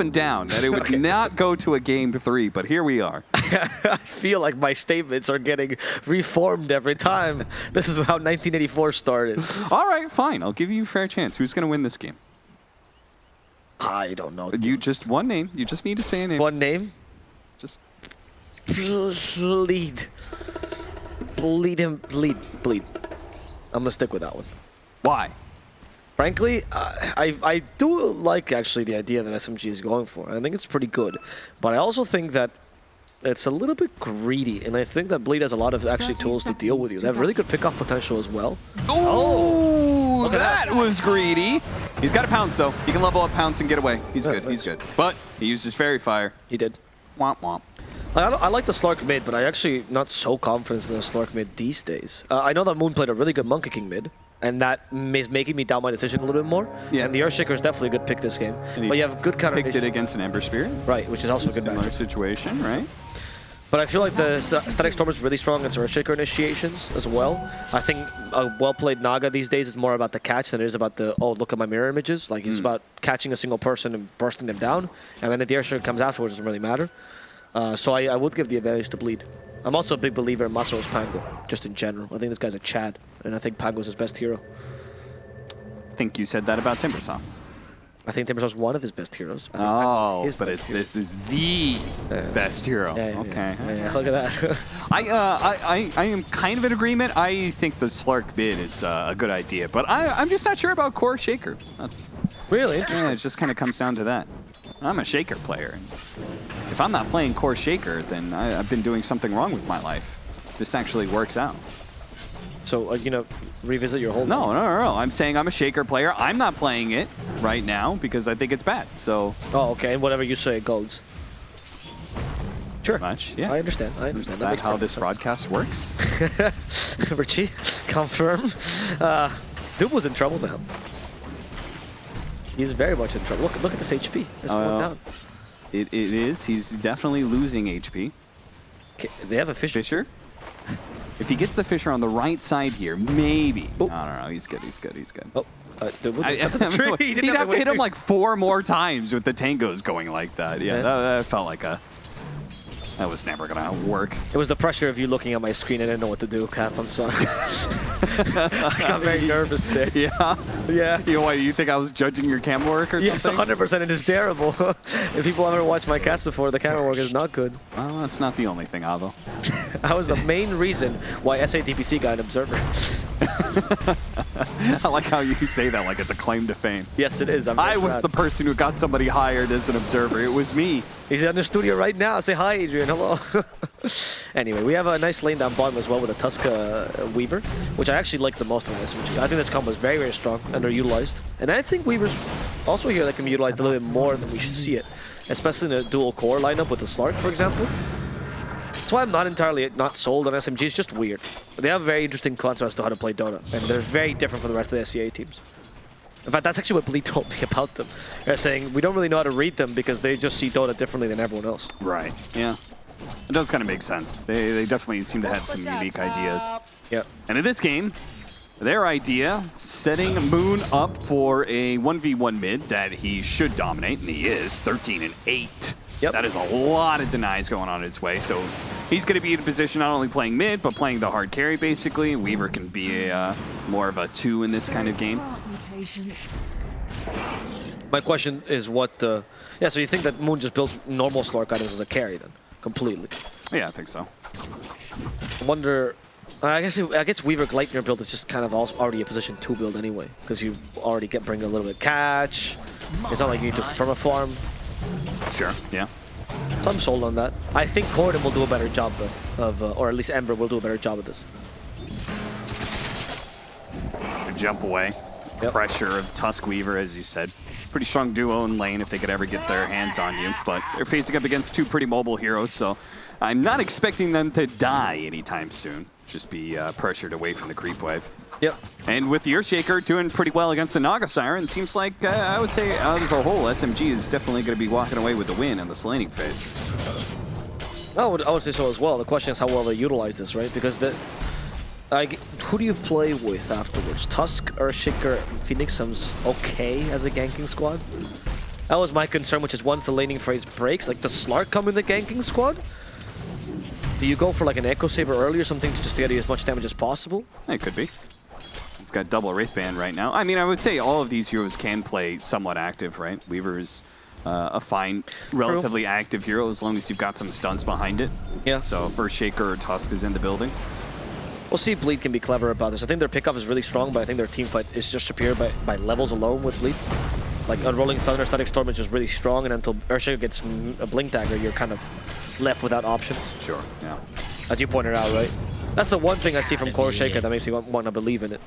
up and down that it would Okay. not go to a game three, but here we are. I feel like my statements are getting reformed every time. This is how 1984 started. All right, fine. I'll give you a fair chance. Who's going to win this game? I don't know. You just one name. You just need to say a name. One name? Just Bleed. Bleed him. Bleed. Bleed. I'm gonna stick with that one. why? Frankly, uh, I I do like actually the idea that SMG is going for. I think it's pretty good, but I also think that it's a little bit greedy, and I think that Bleed has a lot of actually tools to deal with you. They have really good pickup potential as well. Oh, that, that. was greedy. He's got a pounce though. He can level up pounce and get away. He's Yeah, good. He's good. But he used his Faerie Fire. He did. Womp womp. I, I like the Slark mid, but I actually not so confident in the Slark mid these days. Uh, I know that Moon played a really good Monkey King mid, and that is making me doubt my decision a little bit more. Yeah. And the Earthshaker is definitely a good pick this game. And But you have a good counter Picked it against an Ember Spirit. Right, which is also a good Similar matchup. situation, right? But I feel like the Static Storm is really strong against Earthshaker initiations as well. I think a well-played Naga these days is more about the catch than it is about the, oh, look at my mirror images. Like, it's Mm. about catching a single person and bursting them down. And then if the Earthshaker comes afterwards, it doesn't really matter. Uh, so I, I would give the advantage to Bleed. I'm also a big believer in Masaro's Pango, just in general. I think this guy's a Chad, and I think Pango's his best hero. I think you said that about Timbersaw. I think Timbersaw's one of his best heroes. Oh, his but best it's hero. this is the Yeah. best hero. Yeah, yeah, okay. yeah. Look at that. I, uh, I, I, I am kind of in agreement. I think the Slark bid is uh, a good idea, but I, I'm just not sure about Core Shaker. That's really interesting. yeah, it just kind of comes down to that. I'm a Shaker player. If I'm not playing Core Shaker, then I, I've been doing something wrong with my life. This actually works out. So, uh, you know, revisit your whole No, no, no, no. I'm saying I'm a Shaker player. I'm not playing it right now because I think it's bad. So Oh, okay. And whatever you say goes. Sure. much, yeah. I understand. I understand. Is that how this broadcast works? sense. Richie, confirm. Uh, Dude was in trouble now. He's very much in trouble. Look, look at this HP. There's one yeah. down. It, it is. He's definitely losing HP. Okay, they have a fish. Fisher? If he gets the Fisher on the right side here, maybe. Oh. I don't know. He's good. He's good. He's good. Oh, uh, I, I mean, he he'd have to hit him like four more times with the tangos going like that. Yeah, Yeah. That, that felt like a. That was never gonna work. It was the pressure of you looking at my screen. I didn't know what to do, Cap. I'm sorry. I got very nervous there. Yeah. Yeah. You know what? You think I was judging your camera work or Yes, something? 100%. It is terrible. if people haven't watched my cast before, the camera work is not good. Well, that's not the only thing, Avo. That was the main reason why SATPC got an observer. I like how you say that like it's a claim to fame. yes, it is. I was the person who got somebody hired as an observer. It was me. He's in the studio right now. Say hi, Adrian. Hello. anyway, we have a nice lane down bottom as well with a Tuska uh, Weaver, which I actually like the most of this. Which I think this combo is very, very strong, underutilized. And I think Weaver's also here that can be utilized a little bit more than we should see it, especially in a dual core lineup with the Slark, for example. That's why I'm not entirely not sold on SMG. It's just weird. They have a very interesting concept as to how to play Dota, and they're very different from the rest of the SEA teams. In fact, that's actually what Bleed told me about them. They're saying we don't really know how to read them because they just see Dota differently than everyone else. Right. Yeah. It does kind of make sense. They, they definitely seem to have some unique ideas. Yeah. And in this game, their idea, setting Moon up for a 1v1 mid that he should dominate, and he is, 13 and 8. Yep. That is a lot of denies going on its way. So he's going to be in a position not only playing mid, but playing the hard carry, basically. Weaver can be a, uh, more of a two in this kind of game. Grant me patience. My question is what... Uh, yeah, so you think that Moon just builds normal Slark items as a carry then? Completely. Yeah, I think so. I wonder... I guess it, I guess Weaver Gleipnir build is just kind of also already a position 2 build anyway, because you already get bring a little bit of catch. It's not like you need to perma farm. Sure. Yeah. So I'm sold on that. I think Corden will do a better job though, of, uh, or at least Ember will do a better job of this. Good jump away. Yep. Pressure of Tusk Weaver, as you said. Pretty strong duo in lane if they could ever get their hands on you. But they're facing up against two pretty mobile heroes, so I'm not expecting them to die anytime soon. Just be uh, pressured away from the creep wave. Yep. And with the Earthshaker doing pretty well against the Naga Siren, seems like, uh, I would say, uh, as a whole, SMG is definitely going to be walking away with the win in the slating phase. I would, I would say so as well. The question is how well they utilize this, right? Because the, like, who do you play with afterwards? Tusk, Earthshaker, and Phoenix sounds okay as a ganking squad. That was my concern, which is once the laning phase breaks, like the Slark come in the ganking squad, do you go for like an Echo Saber early or something to just get as much damage as possible? It could be. It's got double Wraith Band right now. I mean, I would say all of these heroes can play somewhat active, right? Weaver's uh, a fine, relatively active hero as long as you've got some stuns behind it. Yeah. So first Shaker or Tusk is in the building. We'll see if Bleed can be clever about this. I think their pickup is really strong, but I think their team fight is just superior by, by levels alone with Bleed. Like Unrolling Thunder, Static Storm is just really strong, and until Earthshaker gets a Blink Dagger, you're kind of left without options. Sure, yeah. As you pointed out, right? That's the one thing I see from Core Shaker that makes me want, want to believe in it.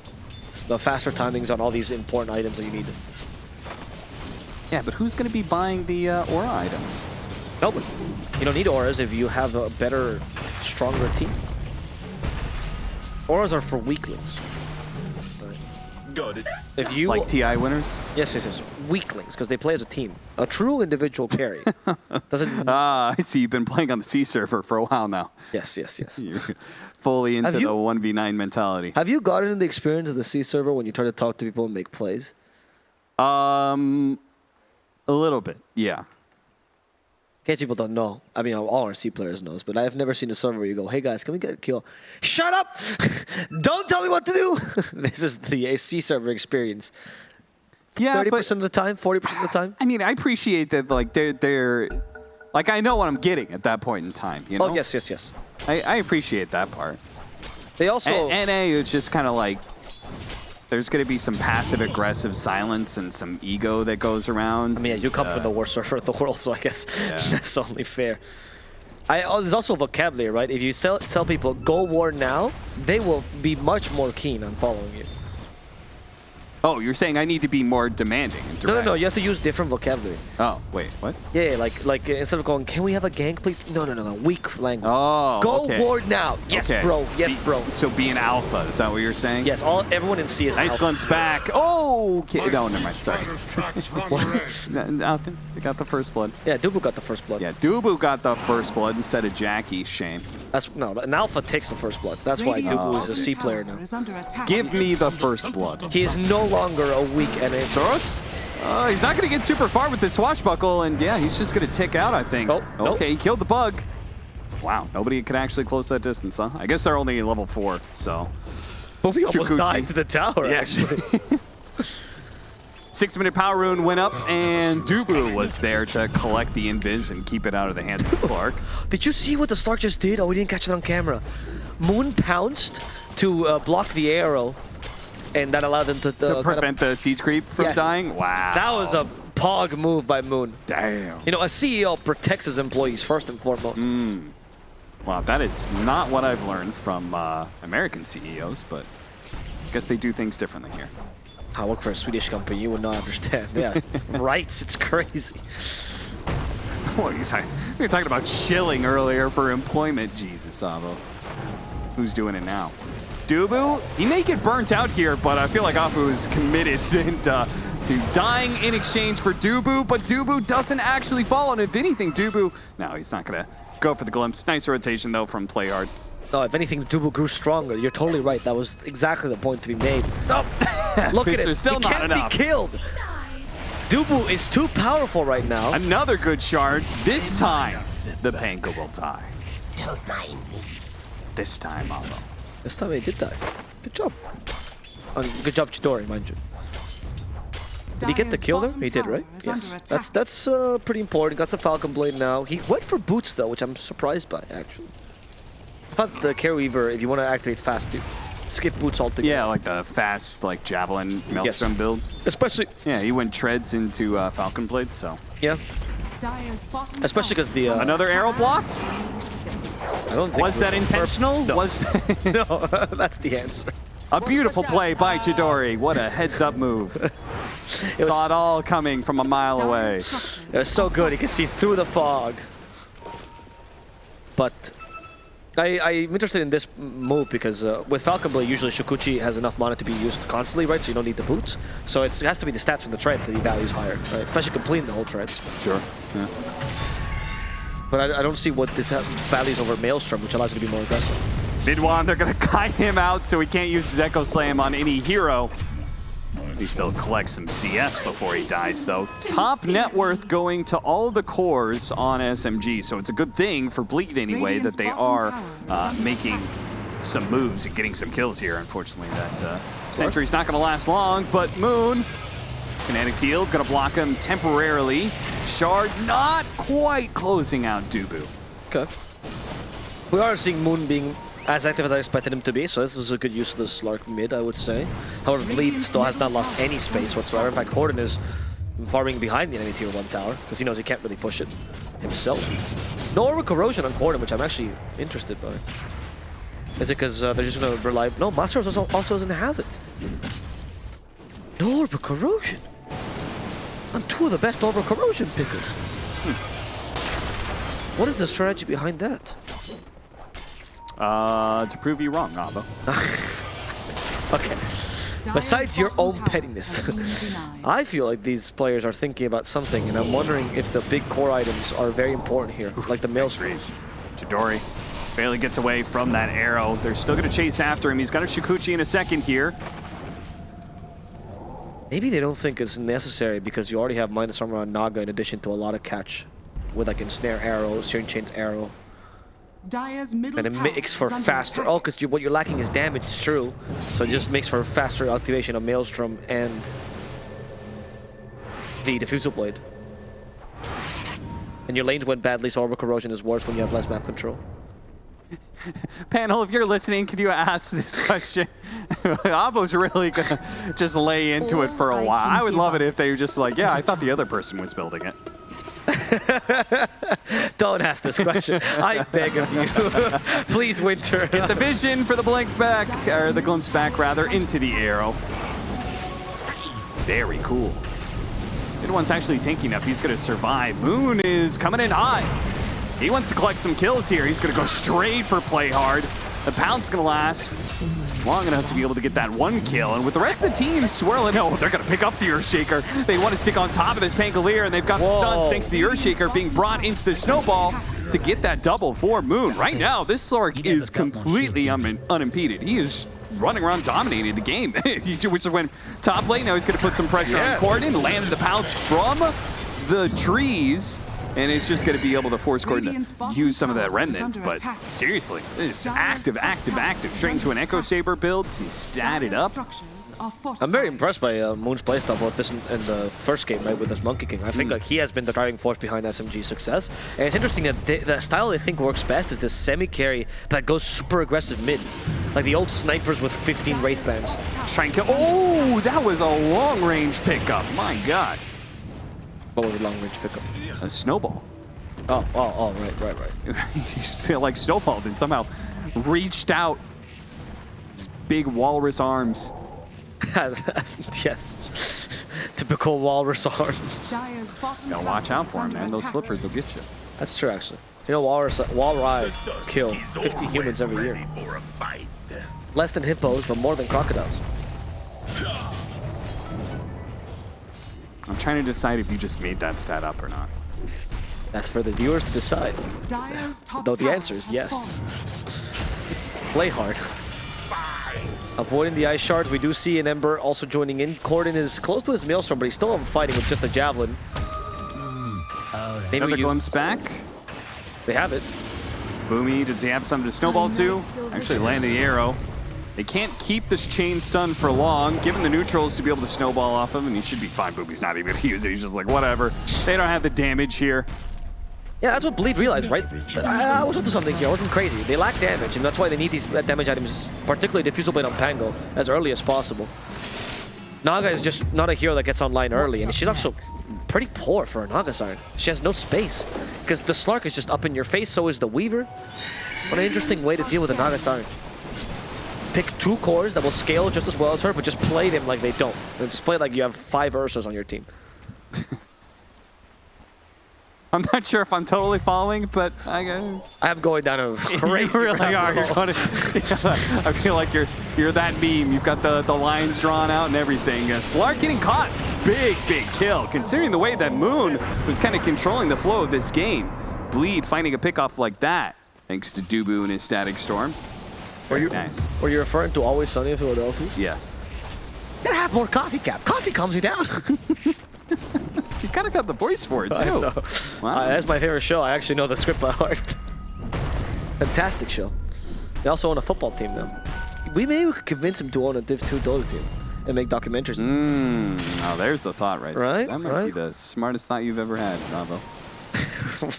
The faster timings on all these important items that you need. Yeah, but who's going to be buying the uh, aura items? Nobody. You don't need auras if you have a better, stronger team. Auras are for weaklings. Got it. If you Like TI winners? yes, yes, yes, weaklings because they play as a team. A true individual carry doesn't. Ah, I see you've been playing on the C server for a while now. yes, yes, yes. You're fully into Have the 1v9 mentality. Have you gotten the experience of the C server when you try to talk to people and make plays? Um, a little bit, yeah. In case people don't know, I mean, all our C players knows, but I've never seen a server where you go, "Hey guys, can we get a kill?" Shut up! don't tell me what to do. this is the C server experience. Yeah, Thirty but percent of the time, forty percent of the time. I mean, I appreciate that. Like they're they're, like I know what I'm getting at that point in time. You oh, know? Oh yes, yes, yes. I, I appreciate that part. They also A- NA is just kind of like there's going to be some passive aggressive silence and some ego that goes around. I mean, yeah, you come Uh, from the worst surfer in the world, so I guess Yeah. that's only fair. I, oh, there's also vocabulary, right? If you tell, tell people, go war now, they will be much more keen on following you. Oh, you're saying I need to be more demanding and No, no, no, you have to use different vocabulary. Oh, wait, what? Yeah, yeah, like, like uh, instead of going, can we have a gank, please? No, no, no, no, weak language. Oh, go okay. war now. Yes, Okay. bro. Yes, Be- bro. So be an alpha, is that what you're saying? Yes, all everyone in C is Nice alpha. glimpse back. Oh, okay. No, never mind. Sorry. Spider's tracks run red. N- Nothing. They got the first blood. Yeah, Dubu got the first blood. Yeah, Dubu got the first blood instead of Jackie. Shame. That's no, an alpha takes the first blood. That's why Dubu is a C player now. is under attack. Give me the first blood. He is no longer a weak NA. Soros? Uh, he's not going to get super far with this swashbuckle, and yeah, he's just going to tick out, I think. Nope, nope. Okay, he killed the bug. Wow, nobody can actually close that distance, huh? I guess they're only level four, so. But we almost Shukuchi. died to the tower. Yeah, actually. Six minute power rune went up, and Dubu was there to collect the invis and keep it out of the hands of Slark. Did you see what the Slark just did? Oh, we didn't catch it on camera. Moon pounced to uh, block the arrow, and that allowed them to, uh, to prevent the siege creep from Yes. dying? Wow. That was a pog move by Moon. Damn. You know, a CEO protects his employees first and foremost. Mm. Wow, that is not what I've learned from uh, American CEOs, but I guess they do things differently here. I work for a Swedish company. You would not understand. Yeah, rights. It's crazy. What are you talking? We were talking about shilling earlier for employment. Jesus, Avo. Who's doing it now? Dubu, he may get burnt out here, but I feel like Afu is committed and, uh, to dying in exchange for Dubu, but Dubu doesn't actually fall, and if anything, Dubu, no, he's not gonna go for the glimpse. Nice rotation though from Playhard. No, if anything, Dubu grew stronger. You're totally right. That was exactly the point to be made. Nope. Look at There's him. still he not can't enough. be killed. Dubu is too powerful right now. Another good shard. This time, the Pango will die. Don't mind me. This time, Avo. This time he did that. Good job. Um, good job, Chidori, mind you. Did he get the Dire's kill there? He did, right? Yes. That's that's uh, pretty important. Got the Falcon Blade now. He went for boots though, which I'm surprised by actually. I thought the Care Weaver, if you want to activate fast, dude, skip boots altogether. Yeah, like the fast, like javelin maelstrom build. Especially, Yeah, he went treads into uh, Falcon Blades, so. yeah. Dire's bottom Especially because the, uh, Another arrow attack. blocked? I don't think Was that intentional? No. Was no, that's the answer. a beautiful play by Chidori. What a heads-up move. It Saw was, it all coming from a mile away. Dire's it was so good. He could see through the fog. But I, I'm interested in this move because uh, with Falcon Blade, usually Shukuchi has enough mana to be used constantly, right? So you don't need the boots. So it's, it has to be the stats from the treads that he values higher, right? Especially completing the whole treads. Sure. Yeah. But I, I don't see what this has values over Maelstrom, which allows you to be more aggressive. Mid one, they're gonna kite him out so he can't use his Echo Slam on any hero. He still collects some CS before he dies, though. Top net worth going to all the cores on SMG, so it's a good thing for Bleed anyway that they are uh, making some moves and getting some kills here. Unfortunately, that uh, Sentry's not going to last long, but Moon, Kinetic Field, going to block him temporarily. Shard not quite closing out Dubu. Okay. We are seeing Moon being as active as I expected him to be, so this is a good use of the Slark mid, I would say. However, Bleed still has not lost any space whatsoever. In fact, Corden is farming behind the enemy tier 1 tower, because he knows he can't really push it himself. No Orb Corrosion on Corden, which I'm actually interested by. Is it because uh, they're just going to rely... No, Master also, also doesn't have it. No Orb Corrosion. I'm two of the best Orb Corrosion pickers. Hmm. What is the strategy behind that? Uh, to prove you wrong, Abo. okay. Besides your own pettiness, I feel like these players are thinking about something, and I'm wondering if the big core items are very important here, like the mail Maelstrom. Chidori barely gets away from that arrow. They're still going to chase after him. He's got a Shukuchi in a second here. Maybe they don't think it's necessary because you already have minus armor on Naga in addition to a lot of catch with like ensnare arrow, Searing Chain's arrow. Dire's middle and it makes for faster. Attack. Oh, because what you're lacking is damage, it's true. So it just makes for faster activation of Maelstrom and the Diffusal Blade. And your lanes went badly, so Orbital Corrosion is worse when you have less map control. Panel, if you're listening, could you ask this question? Abo's really gonna just lay into All it for a while. I would love it if they were just like, yeah, I thought the other person was building it. Don't ask this question. I beg of you. Please, Winter. Get the vision for the blink back, or the glimpse back, rather, into the arrow. Oh. Very cool. Good one's actually tanking up. He's going to survive. Moon is coming in high. He wants to collect some kills here. He's going to go straight for play hard. The pound's going to last long enough to be able to get that one kill. And with the rest of the team swirling, oh, they're going to pick up the Earthshaker. They want to stick on top of this Pangolier, and they've got the stun thanks to the Earthshaker being brought into the snowball to get that double for Moon. Right now, this Slark is completely un unimpeded. He is running around dominating the game, which is when top lane, now he's going to put some pressure yeah. on Corden, landed the pounce from the trees and it's just going to be able to force Corden to use some of that remnant. But seriously, this is active, active, active. Straight into an Echo Saber build. He's statted up. I'm very impressed by uh, Moon's playstyle both this and, the first game, right, with this Monkey King. I think mm. like he has been the driving force behind SMG's success. And it's interesting that they, the style they think works best is this semi-carry that goes super aggressive mid. Like the old snipers with 15 Wraith bands. Trying to Oh, that was a long-range pickup. My God. What was a long-range pickup? A snowball. Oh, oh, oh, right, right, right. he like snowballed and somehow reached out his big walrus arms. yes. Typical walrus arms. Gotta watch out for him, man. Those slippers will get you. That's true, actually. You know, walrus, Walride kill 50 humans every year. Less than hippos, but more than crocodiles. I'm trying to decide if you just made that stat up or not. That's for the viewers to decide. Though the answer is yes. Play hard. Avoiding the ice shards, we do see an Ember also joining in. Corden is close to his Maelstrom, but he's still fighting with just a Javelin. Mm. Maybe Another glimpse back. They have it. Boomy, does he have something to snowball to? Actually land the arrow. They can't keep this chain stun for long, given the neutrals to be able to snowball off him, and he should be fine. Boomy's not even going to use it. He's just like, whatever. They don't have the damage here. Yeah, that's what Bleed realized, right? I, uh, I was onto something here. I wasn't crazy. They lack damage, and that's why they need these uh, damage items, particularly Diffusal Blade on Pango, as early as possible. Naga is just not a hero that gets online early, and she's also pretty poor for a Naga Siren. She has no space, because the Slark is just up in your face, so is the Weaver. What an interesting way to deal with a Naga Siren pick two cores that will scale just as well as her, but just play them like they don't. And just play like you have five Ursas on your team. I'm not sure if I'm totally following, but I guess I'm going down a crazy. you really are. To, I feel like you're you're that meme. You've got the the lines drawn out and everything. Uh, Slark getting caught. Big big kill. Considering the way that Moon was kind of controlling the flow of this game, Bleed finding a pickoff like that, thanks to Dubu and his Static Storm. Were you, nice. Were you referring to Always Sunny in Philadelphia? Yes. You gotta have more coffee, Cap. Coffee calms you down. You kind of got the voice for it, too. I know. Wow. Uh, that's my favorite show. I actually know the script by heart. Fantastic show. They also own a football team now. We maybe could convince him to own a Div 2 Dota team and make documentaries. Mmm, oh, there's the thought right there. Right, That might be the smartest thought you've ever had, Bravo.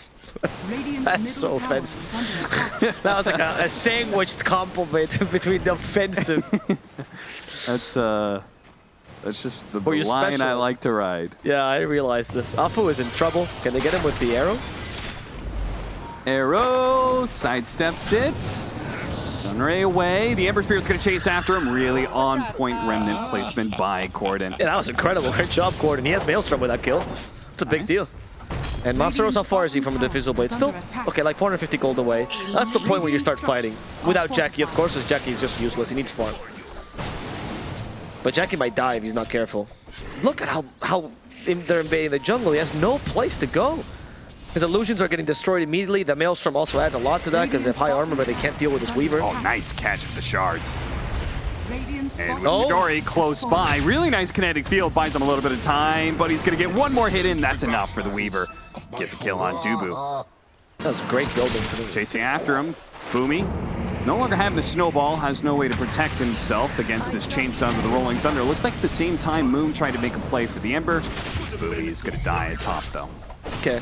Radiant's That's so offensive. is under attack. That was like a, a sandwiched compliment between the offensive. That's, uh, that's just the, Or the you're line I like to ride. yeah, I realized this. Afu is in trouble. Can they get him with the arrow? Arrow sidesteps it. Sunray away. The Ember Spirit's going to chase after him. Really on point remnant placement by Corden. Yeah, that was incredible. Great job, Corden. He has Maelstrom with that kill. It's a big Nice. deal. And Masaros, how far is he from the Diffusal Blade? Still, okay, like 450 gold away. That's the point where you start fighting. Without Jackie, of course, because Jackie is just useless. He needs farm. But Jackie might die if he's not careful. Look at how, how they're invading the jungle. He has no place to go. His illusions are getting destroyed immediately. The Maelstrom also adds a lot to that because they have high armor, but they can't deal with this Weaver. Oh, nice catch of the shards. And with Oh. Jory close by, really nice kinetic field, buys him a little bit of time, but he's going to get one more hit in. That's enough for the Weaver. Get the kill on Dubu. That was great building for. Chasing after him, Boomy. No longer having the snowball, has no way to protect himself against this chainsaw with the rolling thunder. Looks like at the same time Moon tried to make a play for the Ember. Boomy is going to die at top though. Okay.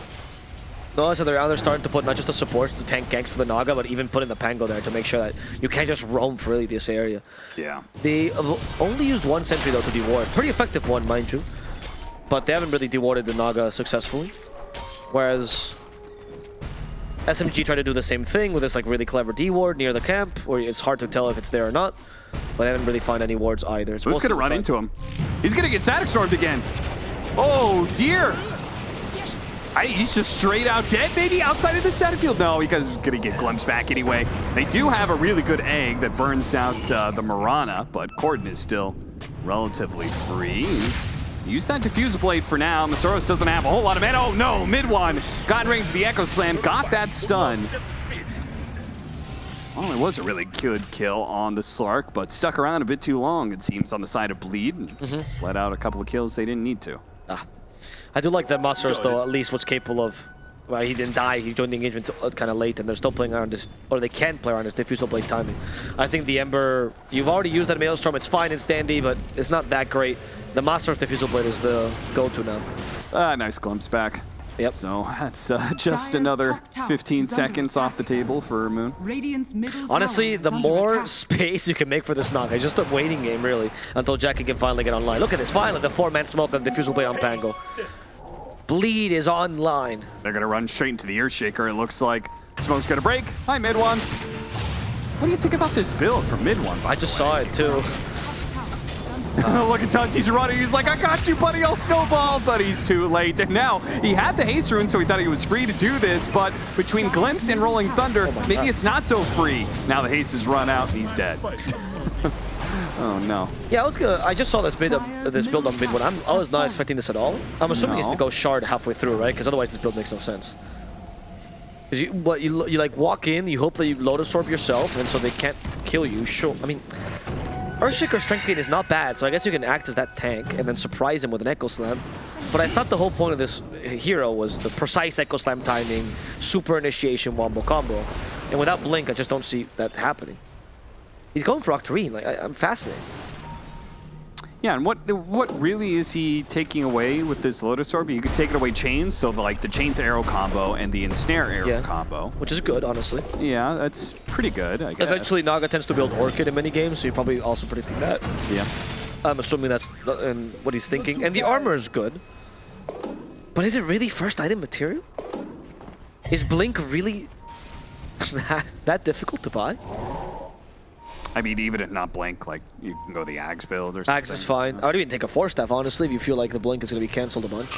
No, so they're now they're starting to put not just the supports to tank ganks for the Naga, but even putting the Pango there to make sure that you can't just roam freely this area. Yeah. They only used one sentry though to deward. Pretty effective one, mind you. But they haven't really dewarded the Naga successfully. Whereas SMG tried to do the same thing with this like really clever D ward near the camp, where it's hard to tell if it's there or not. But they haven't really found any wards either. It's to run the- into him? He's going to get static stormed again. Oh, dear. I, he's just straight out dead, maybe outside of the static field. No, he's going to get glimpsed back anyway. They do have a really good egg that burns out uh, the Mirana, but Corden is still relatively free. He's used that diffusal blade for now. Masoros doesn't have a whole lot of mana. Oh no, mid one. Got range of the Echo Slam, got that stun. Well, it was a really good kill on the Slark, but stuck around a bit too long, it seems, on the side of Bleed. And Let out a couple of kills they didn't need to. Ah. I do like that Masteros though, at least what's capable of. Well, he didn't die. He joined the engagement kind of late, and they're still playing around this, or they can play around this diffusal blade timing. I think the Ember, you've already used that Maelstrom. It's fine, it's dandy, but it's not that great. The Masteros diffusal blade is the go-to now. Ah, nice glimpse back. Yep. So that's uh, just Dire's another 15 seconds off the table for Moon. Honestly, the more attack. space you can make for this knock, it's just a waiting game, really, until Jackie can finally get online. Look at this, finally, the four-man smoke and diffusal blade on Pango. Bleed is online. They're going to run straight into the Earthshaker. It looks like Smoke's going to break. Hi, mid one. What do you think about this build for mid one? I just saw it, too. Look at Tuns, he's running. He's like, I got you, buddy. I'll snowball. But he's too late. And now he had the haste rune, so he thought he was free to do this. But between Glimpse and Rolling Thunder, maybe it's not so free. Now the haste has run out and he's dead. oh, no. Yeah, I was gonna. I just saw this build, uh, this build on mid one. I'm, I was not expecting this at all. I'm assuming No. gonna go shard halfway through, right? Because otherwise, this build makes no sense. Because you, what you, you like walk in, you hope that you load absorb yourself, and so they can't kill you. Sure, I mean, Earthshaker strength gain is not bad, so I guess you can act as that tank and then surprise him with an Echo Slam. But I thought the whole point of this hero was the precise Echo Slam timing, super initiation wombo combo, and without Blink, I just don't see that happening. He's going for Octarine. Like I, I'm fascinated. Yeah, and what what really is he taking away with this Lotus Orb? You could take it away chains, so the, like the chains arrow combo and the ensnare arrow Yeah. combo. which is good, honestly. Yeah, that's pretty good, I guess. Eventually, Naga tends to build Orchid in many games, so you're probably also predicting that. Yeah. I'm assuming that's the- and what he's thinking. And the armor is good. But is it really first item material? Is Blink really that, that difficult to buy? I mean, even if not Blink, like, you can go the Axe build or something. Axe is fine. I would even take a Force Staff, honestly, if you feel like the Blink is going to be cancelled a bunch.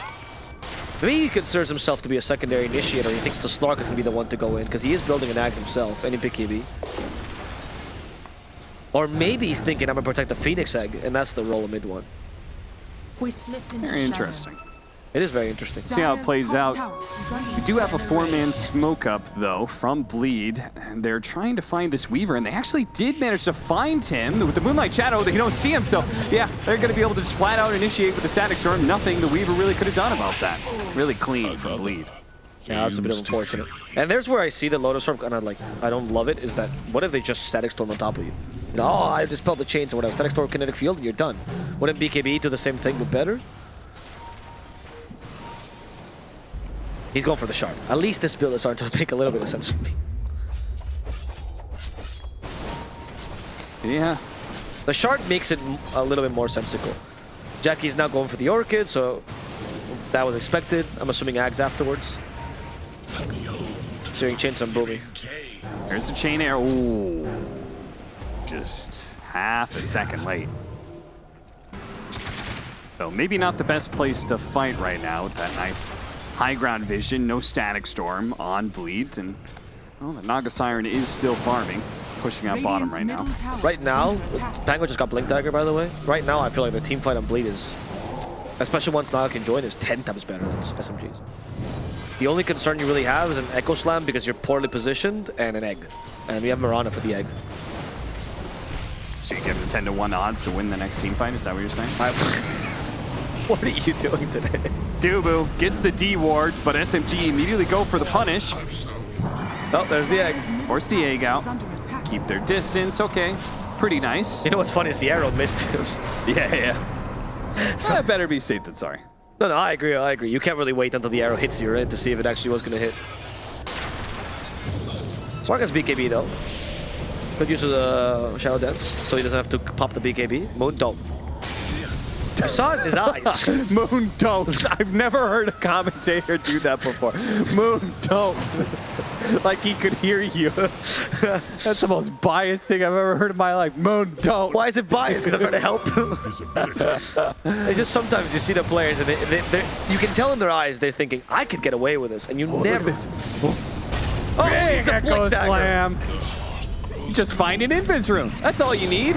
Maybe he considers himself to be a secondary initiator. He thinks the Slark is going to be the one to go in, because he is building an Axe himself, and in BKB. Or maybe he's thinking, I'm going to protect the Phoenix Egg, and that's the role of mid one. We slipped into Very shadow. Interesting. It is very interesting. See how it plays out. tower is under We do have a four-man smoke up, though, from Bleed. And they're trying to find this Weaver, and they actually did manage to find him with the Moonlight Shadow. They don't see him, so yeah, they're going to be able to just flat out initiate with the Static Storm. Nothing the Weaver really could have done about that. Really clean from Bleed. Yeah, that's a bit of Used to unfortunate. And there's where I see the Lotus Orb, and I like, I don't love it. Is that what if they just Static Storm on top of you? You know, oh, I dispelled the chains or whatever. Static Storm, Kinetic Field, and you're done. Wouldn't BKB do the same thing but better? He's going for the shard. At least this build is starting to make a little bit of sense for me. Yeah, The shard makes it a little bit more sensical. Jackie's now going for the Orchid, so that was expected. I'm assuming Ags afterwards. Searing Chains on Boomy. there's the chain air. Ooh, just half a second late. So maybe not the best place to fight right now with that nice high ground vision, no static storm on bleed, and well, the Naga Siren is still farming, pushing out bottom right now. Right now, under attack. Penguin just got Blink Dagger, by the way. Right now, I feel like the team fight on Bleed is, especially once Naga can join, is 10 times better than SMG's. The only concern you really have is an Echo Slam because you're poorly positioned and an egg. And we have Mirana for the egg. So you give the 10 to 1 odds to win the next team fight? Is that what you're saying? I, what are you doing today? Dubu gets the D ward, but SMG immediately go for the punish. Oh, there's the egg. Force the egg out. is under attack. Keep their distance. Okay, pretty nice. You know what's funny is the arrow missed him. Yeah, yeah. So I better be safe than sorry. no, no, I agree, I agree. You can't really wait until the arrow hits you, right, to see if it actually was going to hit. Slark has BKB, though. Good use of the Shadow Dance, so he doesn't have to pop the BKB. Moon Dome. You saw it in his eyes. Moon don't. I've never heard a commentator do that before. Moon don't. like he could hear you. That's the most biased thing I've ever heard in my life. Moon don't. Why is it biased? Because I'm trying to help him. it's just sometimes you see the players and they, they, they, you can tell in their eyes they're thinking, I could get away with this, and you oh, never. Oh, Big it's a Echo Slam. Just find an Invis room. That's all you need.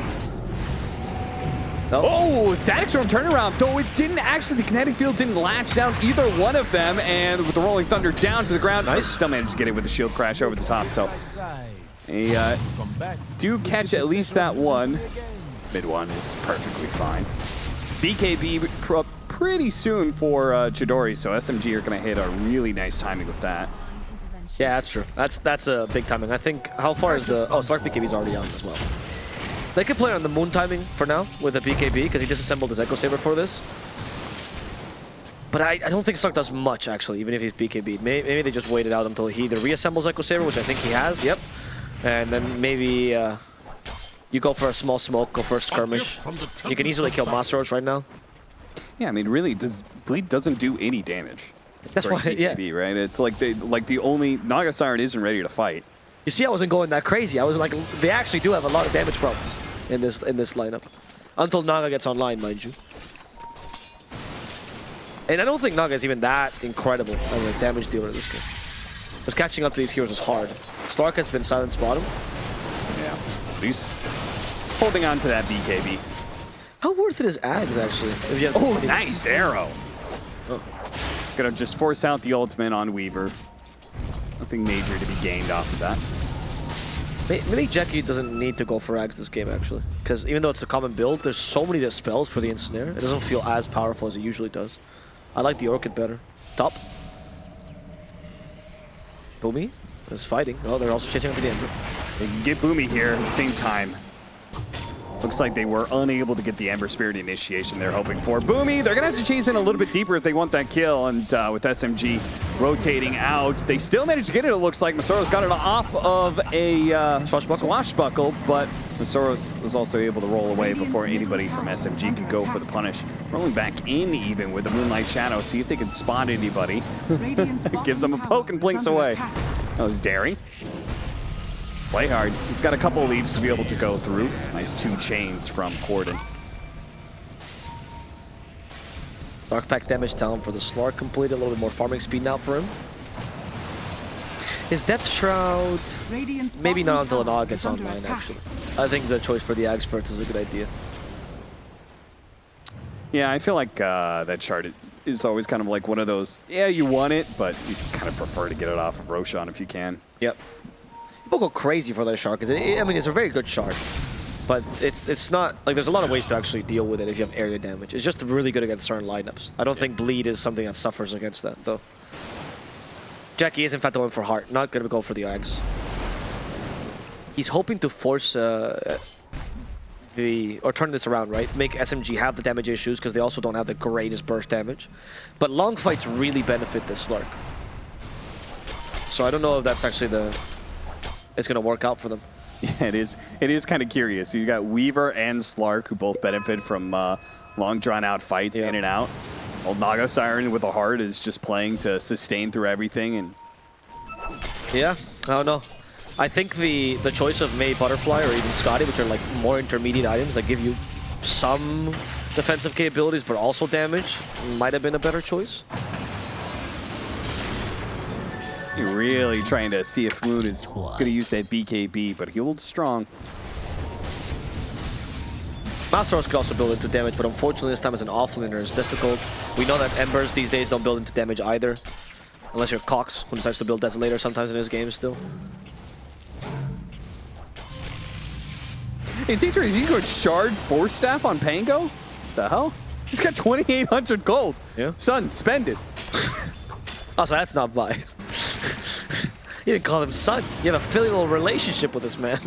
No. Oh, Static Storm turnaround. Though it didn't actually, the kinetic field didn't latch down either one of them. And with the Rolling Thunder down to the ground, Nice. still managed to get it with the shield crash over the top. So they uh, do catch at least that one. Mid one is perfectly fine. BKB pr- pretty soon for uh, Chidori, so SMG are going to hit a really nice timing with that. Yeah, that's true. That's that's a big timing. I think, how far is the... Oh, Slark BKB is already on as well. They could play on the moon timing for now with a BKB because he disassembled his Echo Saber for this. But I, I don't think Slark does much, actually, even if he's BKB. Maybe, maybe they just waited out until he either reassembles Echo Saber, which I think he has, yep. And then maybe uh, you go for a small smoke, go for a skirmish. You can easily kill Masteros right now. Yeah, I mean, really, does Bleed doesn't do any damage. That's why, yeah. BKB, right? It's like they like the only Naga Siren isn't ready to fight. You see, I wasn't going that crazy. I was like, they actually do have a lot of damage problems in this in this lineup, until Naga gets online, mind you. And I don't think Naga is even that incredible as a damage dealer in this game. Because catching up to these heroes is hard. Slark has been silent bottom. Yeah, at least holding on to that BKB. How worth it is Ags actually? If you have Oh, nice arrow. Oh. Gonna just force out the ultimate on Weaver. Nothing major to be gained off of that. May- Maybe Jackie doesn't need to go for Ags this game actually, because even though it's a common build, there's so many spells for the ensnare. It doesn't feel as powerful as it usually does. I like the Orchid better. Top. Boomy is fighting. Oh, they're also chasing after the Ember. They can get Boomy here at the same time. Looks like they were unable to get the Ember Spirit initiation they're hoping for. Boomy, they're going to have to chase in a little bit deeper if they want that kill. And uh, with SMG rotating out, they still managed to get it, it looks like. Masoro's got it off of a uh, Swashbuckle. swashbuckle, but Masoros was also able to roll away before anybody from SMG could go for the punish. Rolling back in even with the Moonlight Shadow, see if they can spot anybody. Gives them a poke and blinks away. That was daring. Play hard. He's got a couple of leaves to be able to go through. Nice two chains from Corden. Dark Pact damage down for the Slark completed. A little bit more farming speed now for him. His Death Shroud, Radiant's maybe not until an tower AUG gets online, attack. actually. I think the choice for the Ags first is a good idea. Yeah, I feel like uh, that chart is always kind of like one of those, yeah, you want it, but you kind of prefer to get it off of Roshan if you can. Yep. People go crazy for that shark. because I mean it's a very good shark, but it's it's not like there's a lot of ways to actually deal with it if you have area damage. It's just really good against certain lineups. I don't think bleed is something that suffers against that though. Jackie is in fact going for heart, not gonna go for the Ags. He's hoping to force uh, the or turn this around, right? Make SMG have the damage issues because they also don't have the greatest burst damage. But long fights really benefit this Slark. So I don't know if that's actually the it's gonna work out for them. Yeah, it is. It is kind of curious. You got Weaver and Slark, who both benefit from uh, long, drawn-out fights in and out. Old Naga Siren with a heart is just playing to sustain through everything, and Yeah, I don't know. I think the the choice of May Butterfly or even Skadi, which are like more intermediate items that give you some defensive capabilities but also damage, might have been a better choice. You're really trying to see if Moon is going to use that BKB, but he holds strong. Masteros could also build into damage, but unfortunately this time as an offlaner is difficult. We know that Embers these days don't build into damage either. Unless you're Cox, who decides to build Desolator sometimes in his game still. It's interesting. You go Shard Force Staff on Pango? The hell? He's got 2,800 gold. Yeah. Son, spend it. Oh, so that's not biased. You didn't call him son. You have a filial relationship with this man.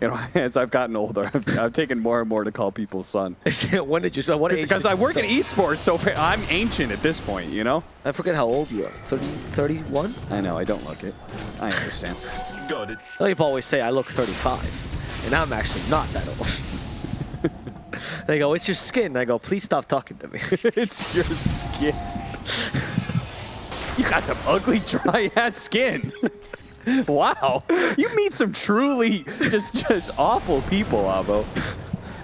You know, as I've gotten older, I've, I've taken more and more to call people son. when did you start? What age Because I you work in esports, so I'm ancient at this point, you know? I forget how old you are. 30, 31? I know, I don't look it. I understand. Got it. I people always say I look 35, and I'm actually not that old. they go, it's your skin. I go, please stop talking to me. it's your skin. You got some ugly, dry-ass skin. wow. You meet some truly just just awful people, Abo.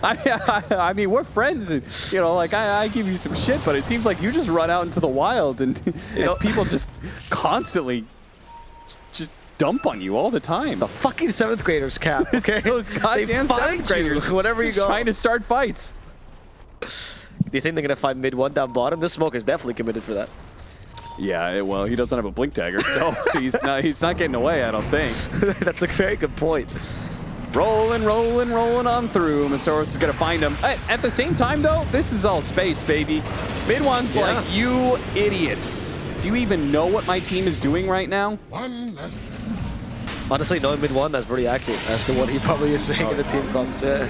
I, I, I mean, we're friends, and you know, like I, I give you some shit, but it seems like you just run out into the wild, and, and know- people just constantly just dump on you all the time. the fucking seventh graders cap. Okay, Those goddamn they find seventh graders. you wherever you Just go. trying to start fights. Do you think they're gonna find mid one down bottom? This smoke is definitely committed for that. Yeah, it- well, he doesn't have a blink dagger, so he's not he's not getting away. I don't think. That's a very good point. Rolling, rolling, rolling on through. Masaurus is gonna find him. At, at the same time, though, this is all space, baby. Mid one's Yeah. like, you idiots. Do you even know what my team is doing right now? One less. Honestly, knowing mid one, that's pretty accurate as to what he probably is saying in the team comms. Yeah.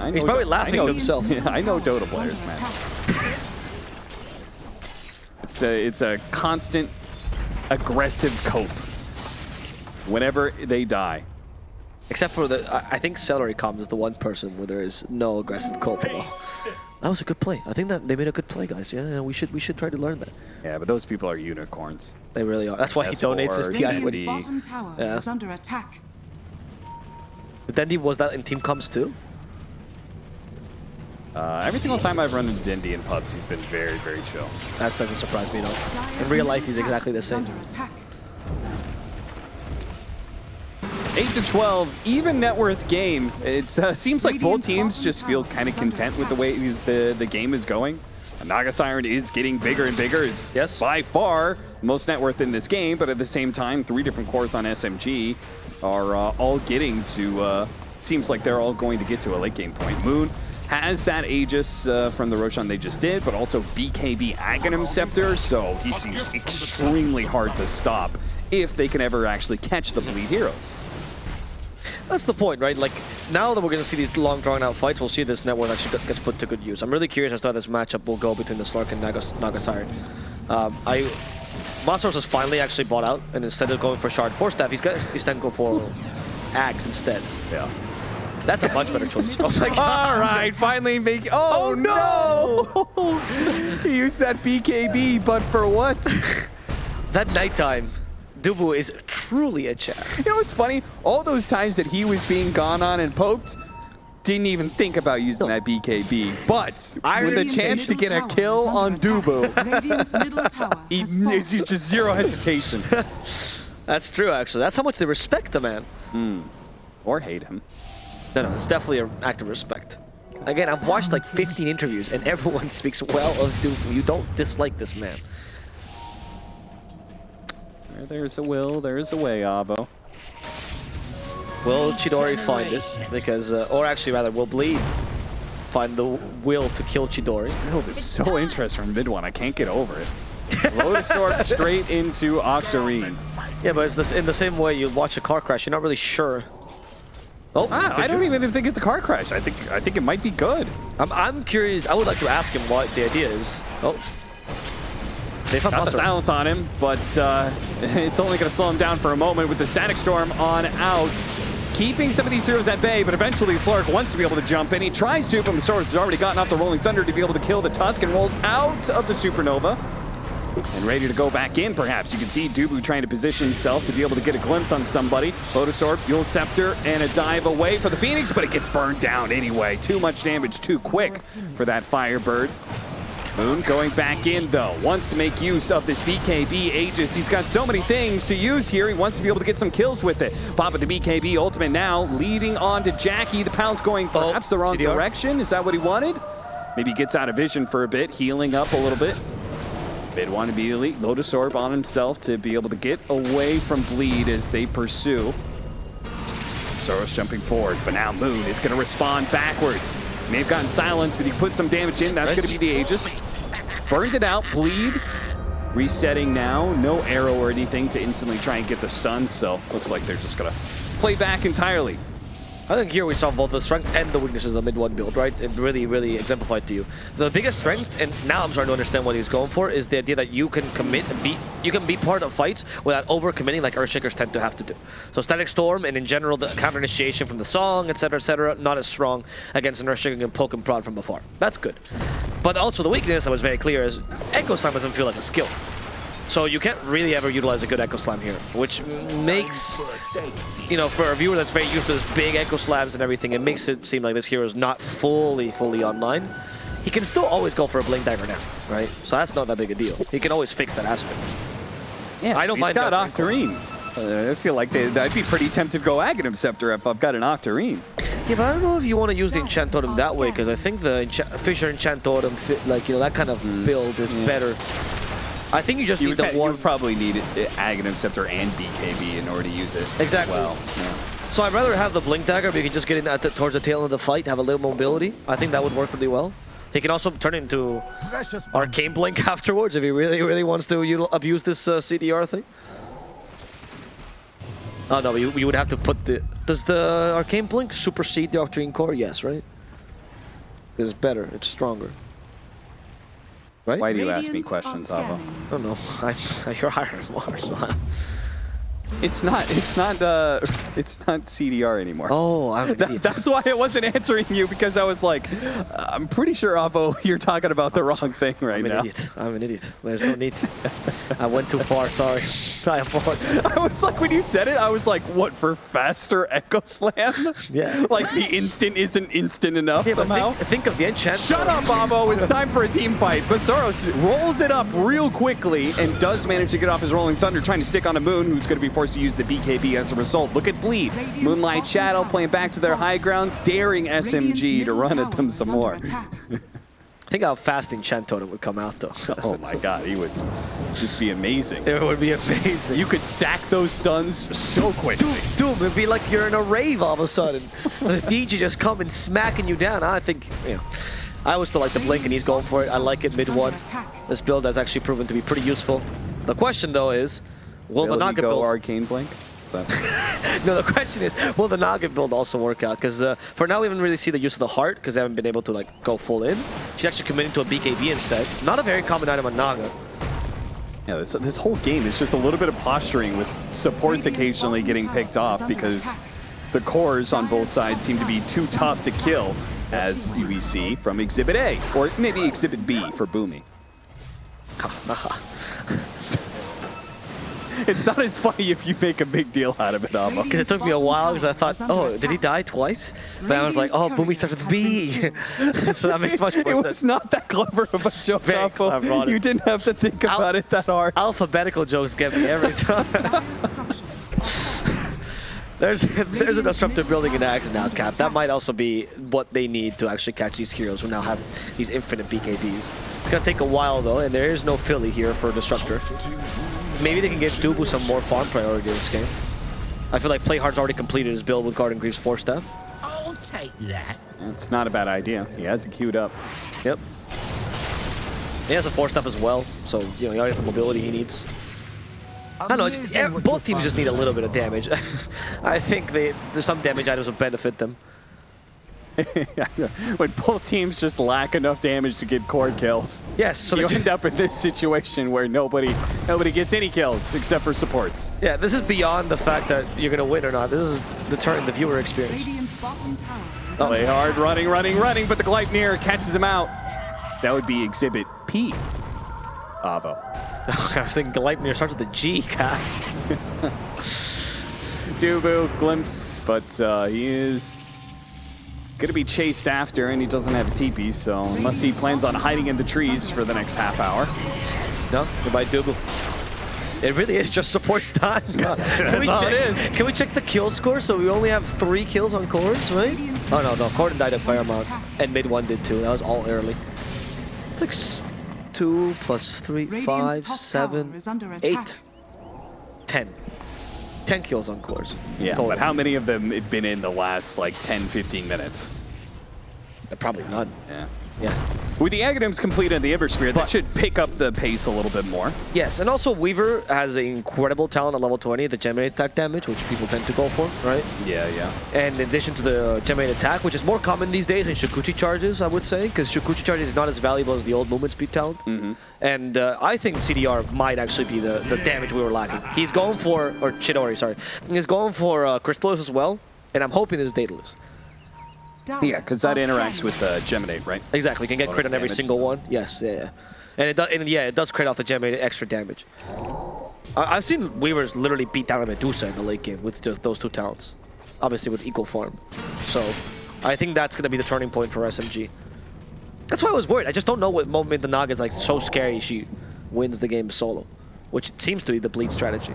I He's know- probably I laughing know- himself. Yeah, I know Dota players, man. It's a it's a constant aggressive cope. Whenever they die. Except for the, I, I think Celery Comms is the one person where there is no aggressive cope at all. That was a good play. I think that they made a good play, guys. Yeah, yeah, we should we should try to learn that. Yeah, but those people are unicorns. They really are. That's why he S4, donates his TI. Radiant With, the- bottom tower Yeah. is under attack. Dendi was that in team comms too? Uh, every single time I've run into Dendi in pubs, he's been very, very chill. That doesn't surprise me at all. In real life, he's exactly the same. 8 to 12, even net worth game. It uh, seems like both teams just feel kind of content with the way the, the game is going. Naga Siren is getting bigger and bigger. Is Yes. by far most net worth in this game, but at the same time, three different cores on SMG are uh, all getting to. Uh, seems like they're all going to get to a late game point. Moon has that Aegis uh, from the Roshan they just did, but also BKB Aghanim Scepter, so he seems extremely hard to stop if they can ever actually catch the Bleed Heroes. That's the point, right? Like, now that we're going to see these long, drawn-out fights, we'll see this network actually gets put to good use. I'm really curious as to how this matchup will go between the Slark and Nagas Naga Siren. Um, I... Masaros has finally actually bought out, and instead of going for Shard Force Staff, he's got he's then go for Axe instead. Yeah. That's a much better choice. Oh my god. All right, finally make. Oh, oh no! he used that BKB, but for what? That nighttime, Dubu is truly a chat. You know what's funny? All those times that he was being gone on and poked, didn't even think about using that BKB. But with the chance to get a kill on. Dubu, Radiant's he, has it's just zero hesitation. That's true, actually. That's how much they respect the man. Hmm. or hate him. No, no, it's definitely an act of respect. Again, I've watched like 15 interviews and everyone speaks well of Dubu. You don't dislike this man. Where there's a will, there's a way, Avo. Will Chidori find it? Because, uh, or actually rather, will Bleed find the will to kill Chidori? This Build is so interesting from mid one, I can't get over it. Lotus Orb straight into Octarine. Yeah, but it's this, in the same way you watch a car crash, you're not really sure. Oh, Ah, I don't even think it's a car crash. I think I think it might be good. I'm, I'm curious. I would like to ask him what the idea is. Oh. They found Got the silence on him, but uh, it's only going to slow him down for a moment with the Sonic Storm on out. Keeping some of these heroes at bay, but eventually Slark wants to be able to jump in. He tries to, but Masaros has already gotten off the Rolling Thunder to be able to kill the Tusk and rolls out of the Supernova. And ready to go back in, perhaps. You can see Dubu trying to position himself to be able to get a glimpse on somebody. Lotus Orb, Eul's Scepter, and a dive away for the Phoenix, but it gets burned down anyway. Too much damage too quick for that Firebird. Moon going back in though, wants to make use of this BKB Aegis. He's got so many things to use here. He wants to be able to get some kills with it. Pop with the BKB ultimate now, leading on to Jackie. The pound's going oh, perhaps the wrong CDR. direction. Is that what he wanted? Maybe he gets out of vision for a bit, healing up a little bit. Mid one elite. Lotus Orb on himself to be able to get away from Bleed as they pursue. Soros jumping forward, but now Moon is going to respond backwards. May have gotten silence, but he put some damage in. That's going to be the Aegis. Burned it out, bleed. Resetting now, no arrow or anything to instantly try and get the stun, so looks like they're just going to play back entirely. I think here we saw both the strengths and the weaknesses of the mid one build, right? It really, really exemplified to you. The biggest strength, and now I'm starting to understand what he's going for, is the idea that you can commit and be, you can be part of fights without over committing like Earthshakers tend to have to do. So Static Storm and in general the counter initiation from the song, etc., etc., not as strong against an Earthshaker can poke and prod from afar. That's good. But also the weakness that was very clear is Echo Slam doesn't feel like a skill. So you can't really ever utilize a good Echo Slam here, which makes, you know, for a viewer that's very used to this big Echo Slams and everything, it makes it seem like this hero is not fully, fully online. He can still always go for a Blink Dagger now, right? So that's not that big a deal. He can always fix that aspect. Yeah, I don't he's mind got that. Octarine. Uh, I feel like they, I'd be pretty tempted to go Aghanim Scepter if I've got an Octarine. Yeah, but I don't know if you want to use the Enchant Totem that way, because I think the Encha Fissure Enchant Totem, fit, like, you know, that kind of build is yeah. better. I think you just You need would, the one would probably need Aghanim Scepter and BKB in order to use it. Exactly. Well, yeah. So I'd rather have the Blink Dagger, but you can just get in at the, towards the tail of the fight, have a little mobility. I think that would work really well. He can also turn into Arcane Blink afterwards if he really, really wants to abuse this uh, CDR thing. Oh no, you, you would have to put the... Does the Arcane Blink supersede the Octarine Core? Yes, right? It's better, it's stronger. Right? Why do you ask me questions, are Avo? I don't know. I, you're higher than Mars. It's not. It's not. Uh, it's not CDR anymore. Oh, I'm an That- that's why I wasn't answering you because I was like, I'm pretty sure Avo, you're talking about the wrong thing right I'm an now. idiot. I'm an idiot. There's no need. I went too far. Sorry. I apologize. I was like, when you said it, I was like, what for faster Echo Slam? Yeah. like the instant isn't instant enough Yeah, somehow. think, think of the enchant. Shut up, Avo. It's time for a team fight. But Soros rolls it up real quickly and does manage to get off his Rolling Thunder, trying to stick on a Moon, who's going to be forced to use the BKB as a result. Look at Bleed. Moonlight Shadow playing back to their high ground, daring SMG to run at them some more. I Think how fast Enchant Totem would come out, though. Oh my god, he would just be amazing. it would be amazing. You could stack those stuns so quickly. Doom, it'd be like you're in a rave all of a sudden. the DJ just coming smacking you down. I think, you know, I always still like the blink and he's going for it. I like it mid one. This build has actually proven to be pretty useful. The question though is, will the Naga go build? Arcane Blink? Is no, the question is, will the Naga build also work out? Because uh, for now we haven't really seen the use of the heart because they haven't been able to like go full in. She's actually committing to a BKB instead. Not a very common item on Naga. Yeah, this, this whole game is just a little bit of posturing with supports occasionally getting picked off because the cores on both sides seem to be too tough to kill, as we see from Exhibit A, or maybe Exhibit B for Boomy. It's not as funny if you make a big deal out of it, Ava. Because it took me a while because I thought, oh, did he die twice? But I was like, oh, Boomy started with B. so that makes much more It more was sense. not that clever of a joke, Very Ava. clever, You didn't have to think I'll- about it that hard. Alphabetical jokes get me every time. There's there's a disruptive building in Axe now, Cap. That might also be what they need to actually catch these heroes who now have these infinite BKBs. It's gonna take a while though, and there is no Philly here for Disruptor. Maybe they can give Dubu some more farm priority in this game. I feel like Playhard's already completed his build with Guardian Greaves Force Staff. I'll take that. It's not a bad idea. He has it queued up. Yep. He has a Force Staff as well, so you know he already has the mobility he needs. I don't know, yeah, both teams just need a little bit of damage. I think they there's some damage items will benefit them. When both teams just lack enough damage to get core kills, Yes, so you end up in this situation where nobody nobody gets any kills except for supports. Yeah, this is beyond the fact that you're gonna win or not. This is deterring the viewer experience. Radiant's bottom tower is Oh, under Play hard, running, running, running, but the Gleipnir catches him out. That would be Exhibit P. Avo. I was thinking Gleipnir starts with a G, Cat. Dubu, glimpse, but uh, he is gonna be chased after, and he doesn't have a TP, so unless he plans on hiding in the trees for the next half hour. No, goodbye Dubu. It really is just supports time. can, we all check, it is. can we check the kill score? So we only have three kills on cores, right? Oh no, no, Corden died at Firemount, and mid one did too. That was all early. It's like s- two plus three, Radiant's five, top seven, tower is under attack. eight, ten. Ten kills on cores. Yeah, total. but how many of them had been in the last like 10, 15 minutes? Uh, Probably none. Yeah. Yeah. With the Aghanims completed and the Ember Spirit, that should pick up the pace a little bit more. Yes, and also Weaver has an incredible talent at level 20, the generate attack damage, which people tend to go for, right? Yeah, yeah. And in addition to the generate attack, which is more common these days in Shukuchi charges, I would say, because Shukuchi charges is not as valuable as the old movement speed talent. And uh, I think CDR might actually be the, the damage we were lacking. He's going for, or Chidori, sorry. He's going for uh, Crystalys as well, and I'm hoping it's Daedalus. Yeah, because that interacts with uh, Geminate, right? Exactly, can get Bonus crit on every damage. single one. Yes, yeah, yeah. And it does, and yeah, it does crit off the Geminate extra damage. I, I've seen Weavers literally beat down a Medusa in the late game with just those two talents, obviously with equal farm. So, I think that's gonna be the turning point for SMG. That's why I was worried. I just don't know what moment the Naga is like so scary she wins the game solo, which seems to be the bleed strategy.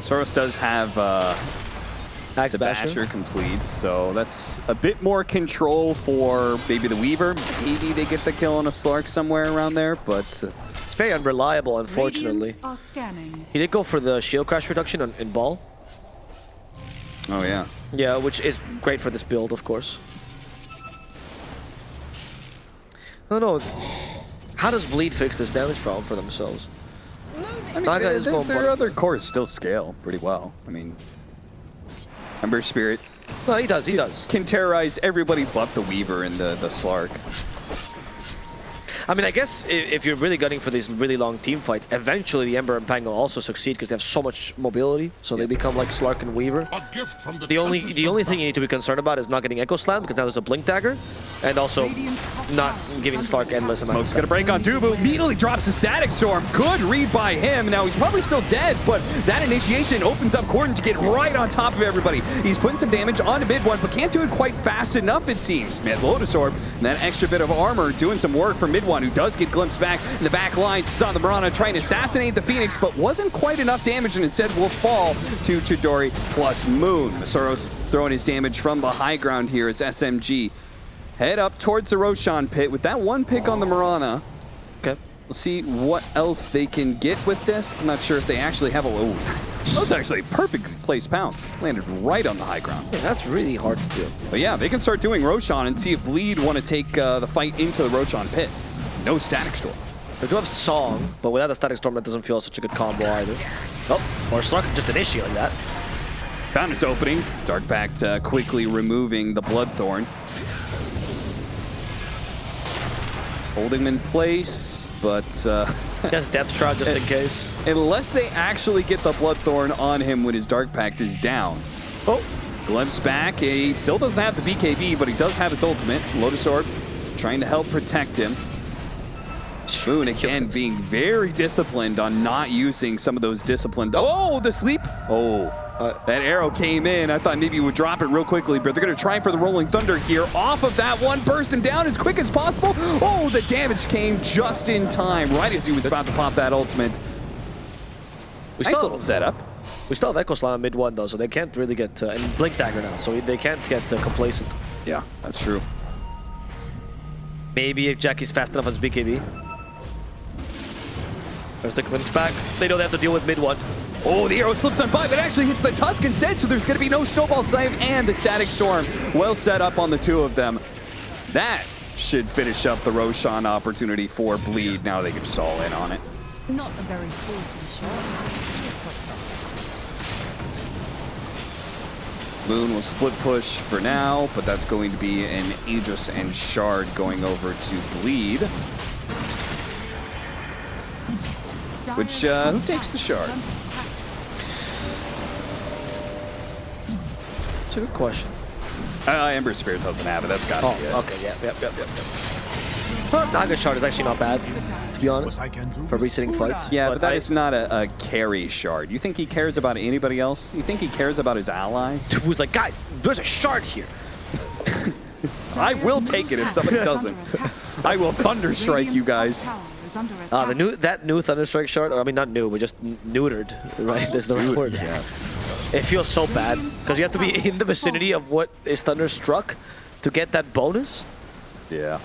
Soros does have uh, Axe the Basher. Basher complete, so that's a bit more control for maybe the Weaver. Maybe they get the kill on a Slark somewhere around there, but uh, It's very unreliable, unfortunately. Radiant are scanning. He did go for the shield crash reduction on, in ball. oh yeah. Yeah, which is great for this build, of course. I don't know. How does Bleed fix this damage problem for themselves? I mean, Naga their, is their- going their other cores still scale pretty well. I mean, Ember Spirit No, he does, he does. can terrorize everybody but the Weaver and the, the Slark. I mean, I guess if you're really gunning for these really long team fights, eventually the Ember and Pang will also succeed because they have so much mobility, so they become like Slark and Weaver. A gift from the The only the only thing you need to be concerned about is not getting Echo Slam because now there's a Blink Dagger, and also not giving Slark endless amount of Smoke's gonna break on Dubu. Immediately drops a Static Storm. Good read by him. Now he's probably still dead, but that initiation opens up Corden to get right on top of everybody. He's putting some damage onto mid one, but can't do it quite fast enough, it seems. Man, Lotus Orb, and that extra bit of armor doing some work for mid one, who does get glimpsed back in the back line. Saw the Mirana trying to assassinate the Phoenix, but wasn't quite enough damage, and instead will fall to Chidori plus Moon. Soros throwing his damage from the high ground here as SMG head up towards the Roshan pit with that one pick on the Mirana. Okay. We'll see what else they can get with this. I'm not sure if they actually have a... Oh, that was actually a perfectly placed pounce. Landed right on the high ground. Yeah, that's really hard to do. But yeah, they can start doing Roshan and see if Bleed want to take uh, the fight into the Roshan pit. No Static Storm. They do have Song, but without the Static Storm, that doesn't feel such a good combo either. Oh, or Slark can just initiate that. Found his opening. Dark Pact uh, quickly removing the Bloodthorn. Holding him in place, but uh, Yes, Depth Shroud just in case. unless they actually get the Bloodthorn on him when his Dark Pact is down. Oh, Glimpse back. He still doesn't have the BKB, but he does have his ultimate. Lotus Orb trying to help protect him. Moon again being very disciplined on not using some of those disciplined. Oh, the sleep. Oh, Uh, that arrow came in. I thought maybe he would drop it real quickly, but they're going to try for the Rolling Thunder here. Off of that one, burst him down as quick as possible. Oh, the damage came just in time, right as he was about to pop that ultimate. we Nice still, little setup. We still have Echo Slam mid one though, so they can't really get uh, and Blink Dagger now, so they can't get uh, complacent. Yeah, that's true. Maybe if Jackie's fast enough on his BKB. There's the commits back. They know they have to deal with mid one. Oh, the arrow slips on by, but actually hits the Tusk instead, so there's going to be no Snowball Save and the Static Storm well set up on the two of them. That should finish up the Roshan opportunity for Bleed. Now they can just all in on it. Not a very sporty shot. Moon will split push for now, but that's going to be an Aegis and Shard going over to Bleed. Which, uh, who takes the shard? It's a good question. Uh, Ember Spirits doesn't have it. That's got to Oh, be it. okay, yeah, yep, yep, yep, yep. Well, Naga Shard is actually not bad, to be honest, I can do for resetting fights. Yeah, but, that I- is not a, a carry shard. You think he cares about anybody else? You think he cares about his allies? Who's like, guys, there's a shard here. I will take it if somebody doesn't. I will thunder strike you guys. Ah, the new that new Thunderstrike shard, or I mean not new, but just neutered, right? That's the right word. Yes. It feels so bad because you have to be in the vicinity of what is thunderstruck to get that bonus. Yeah.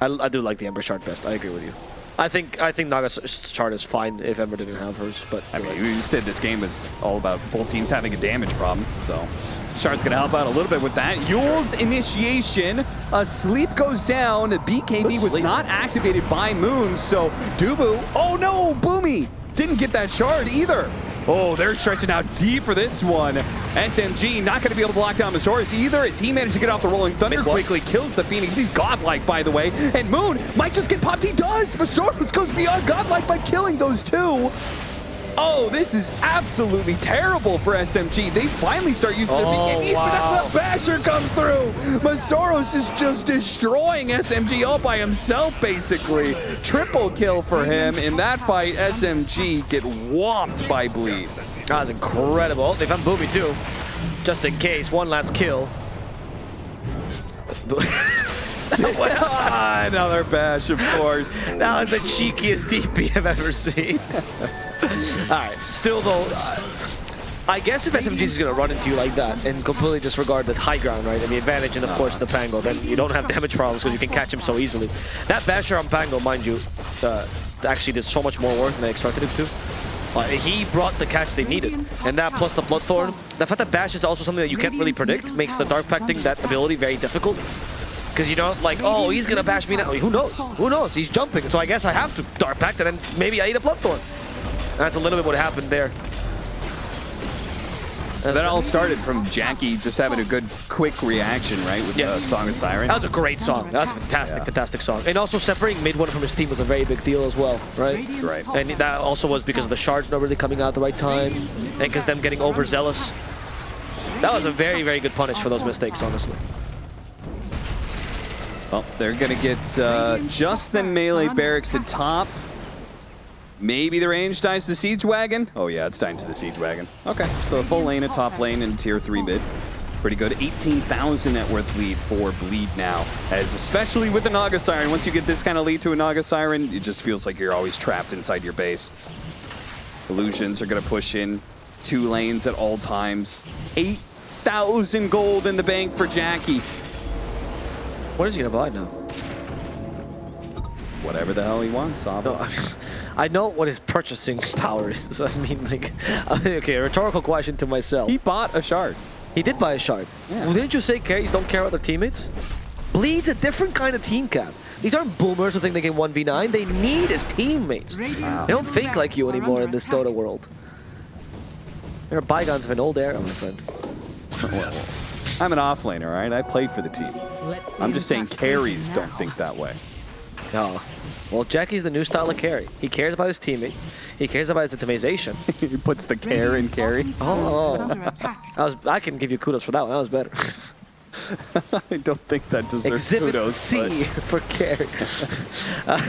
I, I do like the Ember shard best. I agree with you. I think I think Naga's shard is fine if Ember didn't have hers, but I mean, right. you said this game is all about both teams having a damage problem, so Shard's gonna help out a little bit with that. Eul's initiation, a sleep goes down. BKB was not activated by Moon, so Dubu, oh no, Boomy didn't get that shard either. Oh, they're stretching out deep for this one. SMG not going to be able to lock down Masaros either as he managed to get off the Rolling Thunder, quickly kills the Phoenix. He's godlike, by the way. And Moon might just get popped. He does! Masaros goes beyond godlike by killing those two. Oh, this is absolutely terrible for SMG. They finally start using their Oh, wow. Basher comes through. Masaros is just destroying SMG all by himself, basically. Triple kill for him. In that fight, SMG get whopped by Bleed. That was incredible. Oh, they found Boomy, too, just in case. One last kill. Ah, Another bash, of course. That was the cheekiest DP I've ever seen. Alright, still though, uh, I guess if SMG is going to run into you like that and completely disregard the high ground, right, and the advantage and of course the Pango, then you don't have damage problems because you can catch him so easily. That Basher on Pango, mind you, uh, actually did so much more work than I expected it to. Uh, he brought the catch they needed, and that plus the Bloodthorn. The fact that Bash is also something that you can't really predict makes the Dark Pacting that ability very difficult. Because you know, like, oh, he's gonna bash me now. Who knows? Who knows? He's jumping, so I guess I have to Dark Pact, and then maybe I eat a Bloodthorn. That's a little bit what happened there. And that all started from Jackie just having a good, quick reaction, right, with Yes. the Song of Siren. That was a great song. That was a fantastic, Yeah. fantastic song. And also separating mid one from his team was a very big deal as well, right? Right. And that also was because the shards not really coming out at the right time, and because them getting overzealous. That was a very, very good punish for those mistakes, honestly. Well, they're going to get uh, just the melee barracks at top. Maybe the range dies to the Siege Wagon. Oh yeah, it's dying to the Siege Wagon. Okay, so a full lane a top lane and tier 3 mid. Pretty good. 18,000 net worth lead for Bleed now. As especially with the Naga Siren, once you get this kind of lead to a Naga Siren, it just feels like you're always trapped inside your base. Illusions are going to push in two lanes at all times. 8,000 gold in the bank for Jackie. What is he gonna buy now? Whatever the hell he wants, Sava. No, I know what his purchasing power is. I mean, like, okay, rhetorical question to myself. He He, bought a shard. He did buy a shard. Yeah. Well, didn't you say carries don't care about their teammates? Bleed's a different kind of team cap. These aren't boomers who think they can 1v9. They need his teammates. They don't think like you anymore in this Dota world. There are bygones of an old era, my friend. I'm an offlaner, all right? I played for the team. Let's see I'm just saying carries don't think that way. Oh. Well, Jackie's the new style of carry. He cares about his teammates. He cares about his itemization. he puts the care in carry. Oh. Under. I was I can give you kudos for that one. That was better. I don't think that deserves Exhibit kudos. C for carry. Uh,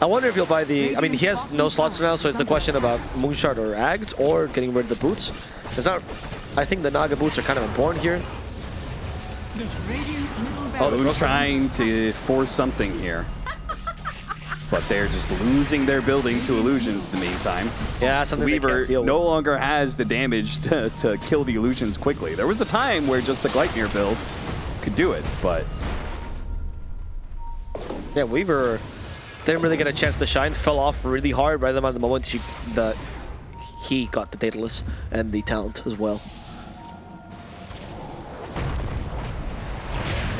I wonder if he'll buy the. I mean, he has no slots now, so it's the question about Moonshard or Ags or getting rid of the boots. It's not. I think the Naga boots are kind of important here. Oh, they're trying to force something here. but they're just losing their building to illusions in the meantime. Yeah, that's something Weaver can't deal with. no longer has the damage to, to kill the illusions quickly. There was a time where just the Gleipnir build could do it, but Yeah, Weaver didn't really get a chance to shine. Fell off really hard right at the moment she, that he got the Daedalus and the talent as well.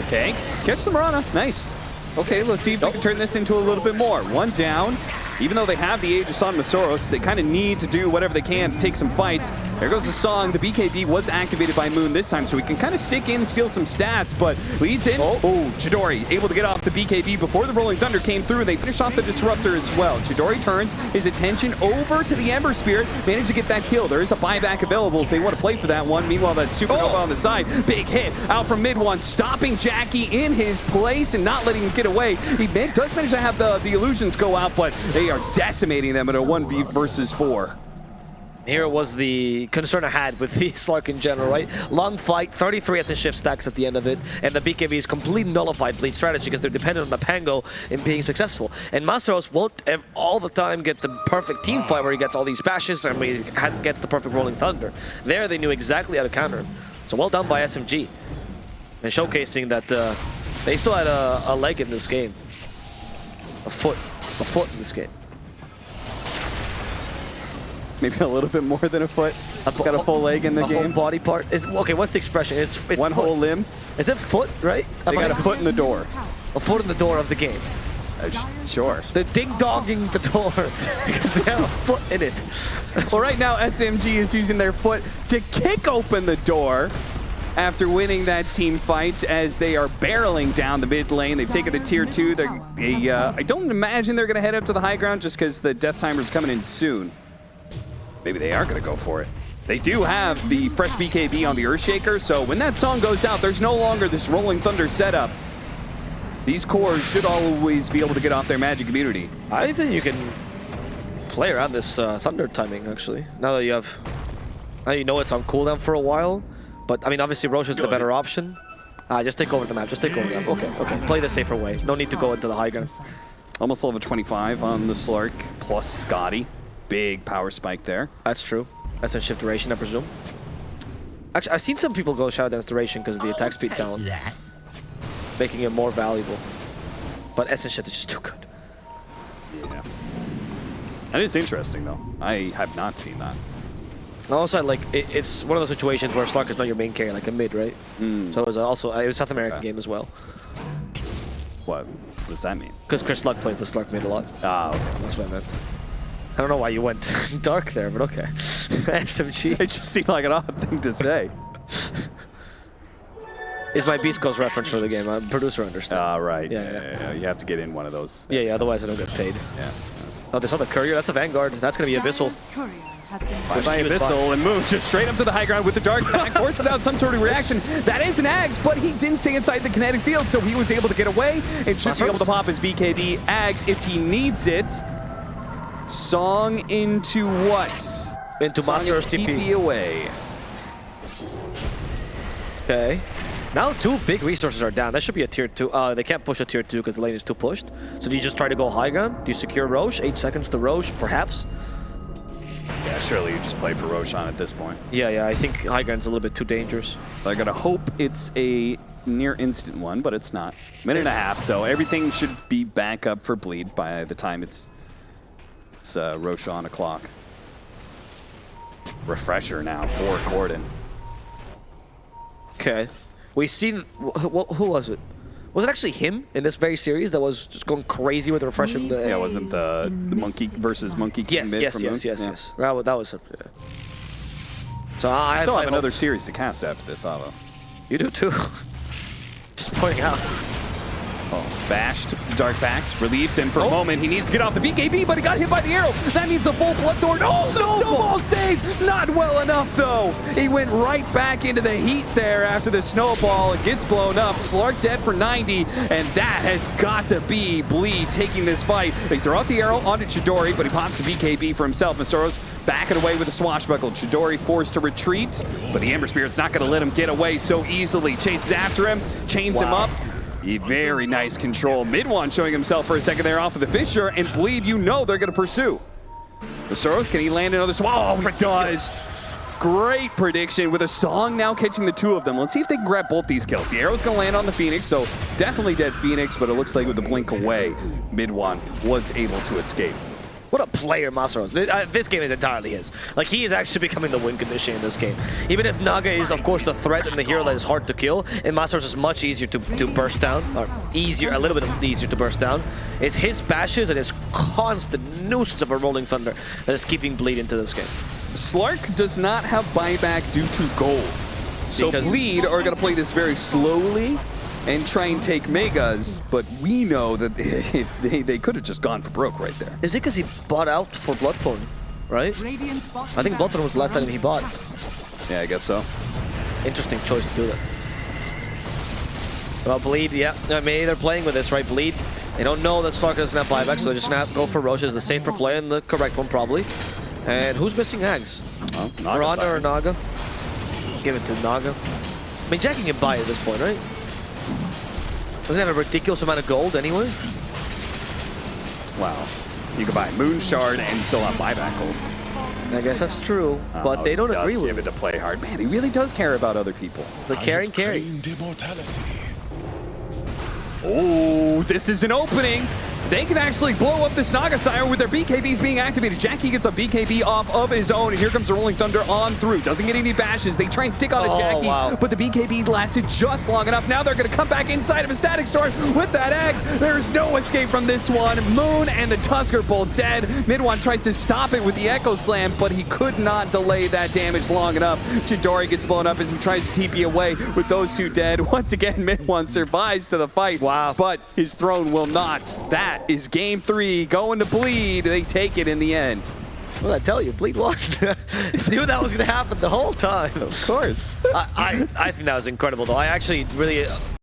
Okay, catch the Mirana. Nice. Okay, let's see if we can turn this into a little bit more. One down. Even though they have the age of on Masaros, they kind of need to do whatever they can to take some fights. There goes the song. The BKB was activated by Moon this time, so we can kind of stick in, steal some stats, but leads in. Oh, oh Chidori able to get off the BKB before the Rolling Thunder came through. They finish off the Disruptor as well. Chidori turns his attention over to the Ember Spirit, managed to get that kill. There is a buyback available if they want to play for that one. Meanwhile, that Supernova oh. on the side, big hit out from mid one, stopping Jackie in his place and not letting him get away. He does manage to have the, the illusions go out, but they are decimating them in a 1v versus 4. Here was the concern I had with the Slark in general, right? Long fight, 33 essence shift stacks at the end of it, and the BKB is completely nullified bleed strategy because they're dependent on the Pango in being successful. And Masaros won't all the time get the perfect team fight where he gets all these bashes and he gets the perfect Rolling Thunder. There they knew exactly how to counter him. So well done by SMG. And showcasing that uh, they still had a, a leg in this game. A foot. A foot in this game. Maybe a little bit more than a foot. Got a full leg in the a whole game. body part. Is okay. What's the expression? It's, it's One foot. whole limb. Is it foot? Right? They got a foot in the door. a foot in the door of the game. Uh, sure. They're ding dogging the door because they have a foot in it. Well, right now SMG is using their foot to kick open the door after winning that team fight as they are barreling down the mid lane. They've taken the tier two. They're, they, uh, I don't imagine they're going to head up to the high ground just because the death timer is coming in soon. Maybe they are going to go for it. They do have the fresh BKB on the Earthshaker, so when that song goes out, there's no longer this Rolling Thunder setup. These cores should always be able to get off their magic immunity. I think you can play around this uh, thunder timing actually. Now that you have, now you know it's on cooldown for a while. But I mean, obviously Roche is the better option. Ah, just take over the map. Just take over the map. Okay, okay. Play the safer way. No need to go into the high ground. Almost level 25 on the Slark, plus Skadi. Big power spike there. That's true. That's a shift duration, I presume. Actually, I've seen some people go Shadow Dance duration because of the attack I'll speed down, That. making it more valuable. But Essence Shift is just too good. Yeah. That is interesting, though. I have not seen that. And also, like, it, it's one of those situations where Slark is not your main carry, like a mid, right? So it was also it was a South American Okay. game as well. What, what does that mean? Because Chris Luck plays the Slark mid a lot. Ah, okay. That's what I meant. I don't know why you went dark there, but okay. SMG It just seemed like an odd thing to say. is my Beast Coast reference for the game. I'm producer understands. Ah, right. Yeah, Yeah, yeah. yeah, yeah. You have to get in one of those. yeah, yeah. Otherwise, I don't get paid. Yeah. Oh, this other courier. That's a Vanguard. That's gonna be Abyssal. Dire's courier has been By She was Abyssal and moves just straight up to the high ground with the Dark Pact, forces out some sort of reaction. That is an Ags, but he didn't stay inside the kinetic field, so he was able to get away and should be able to pop his BKB. Ags, if he needs it, Song into what? Into Song Master TP TP. away. Okay. Now two big resources are down. That should be a tier two. Uh, they can't push a tier two because the lane is too pushed. So do you just try to go high ground? Do you secure Roche? Eight seconds to Roche, perhaps? Yeah, surely you just play for Roshan at this point. Yeah, yeah. I think high ground's a little bit too dangerous. I gotta hope it's a near instant one, but it's not. Minute and a half, so everything should be back up for bleed by the time it's it's uh, Roshan o'clock. Refresher now for Corden. Okay. We see, wh- wh- who was it? Was it actually him in this very series that was just going crazy with the refresher? The, Yeah, wasn't the, the monkey versus monkey king yes, mid yes, from yes, Moon? yes, Yeah. yes. That was that was. A, yeah. So I, I Still I have another series to cast after this, Avo. You do too. just pointing out. Oh, bashed, Dark Pacted, relieves him for a Oh. moment. He needs to get off the BKB, but he got hit by the arrow. That means a full Bloodthorn. Oh, snowball. snowball save! Not well enough, though. He went right back into the heat there after the snowball. It gets blown up. Slark dead for 90, and that has got to be Bleed taking this fight. They throw out the arrow onto Chidori, but he pops the BKB for himself. And Soros backing away with a swashbuckle. Chidori forced to retreat, but the Ember Spirit's not going to let him get away so easily. Chases after him, chains him up. Very nice control. Mid one showing himself for a second there off of the Fissure, and Bleed, you know they're going to pursue. The Soros, can he land another swallow? Oh, he does. Great prediction with a song now catching the two of them. Let's see if they can grab both these kills. The arrow's gonna land on the Phoenix, so definitely dead Phoenix, but it looks like with the blink away, mid one was able to escape. What a player Masaros. This, uh, this game is entirely his. Like, he is actually becoming the win condition in this game. Even if Naga is, of course, the threat and the hero that is hard to kill, and Masaros is much easier to, to burst down, or easier, a little bit easier to burst down, it's his bashes and his constant nuisance of a Rolling Thunder that is keeping Bleed into this game. Slark does not have buyback due to gold. So Because- Bleed are going to play this very slowly and try and take Megas, but we know that if they, they could have just gone for broke right there. Is it because he bought out for Bloodthorn, right? I think Bloodthorn was the last time he bought. Yeah, I guess so. Interesting choice to do that. Well, Bleed, yeah. I mean, they're playing with this, right? Bleed. They don't know that Slark doesn't have buyback, so they're just gonna go for Roche as the safer play and the correct one, probably. And who's missing Hags? Well, Mirana or Naga? Give it to Naga. I mean, Jackie can buy at this point, right? Doesn't have a ridiculous amount of gold anyway. Wow. You could buy Moon Shard and still have buyback gold. I guess that's true, uh, but Oh, they don't he does agree with give it. it to play hard. Man, he really does care about other people. It's like carrying carry. Immortality. Oh, this is an opening. They can actually blow up this Naga Siren with their BKBs being activated. Jackie gets a BKB off of his own, and here comes the Rolling Thunder on through. Doesn't get any bashes. They try and stick on Oh, a Jackie, wow. but the BKB lasted just long enough. Now they're going to come back inside of a Static Storm with that Axe. There's no escape from this one. Moon and the Tusker both dead. mid one tries to stop it with the Echo Slam, but he could not delay that damage long enough. Chidori gets blown up as he tries to TP away with those two dead. Once again, mid one survives to the fight. Wow. But his throne will not. That is game three. Going to bleed. They take it in the end. What did I tell you? Bleed watched. Knew that was going to happen the whole time. Of course. I, I, I think that was incredible, though. I actually really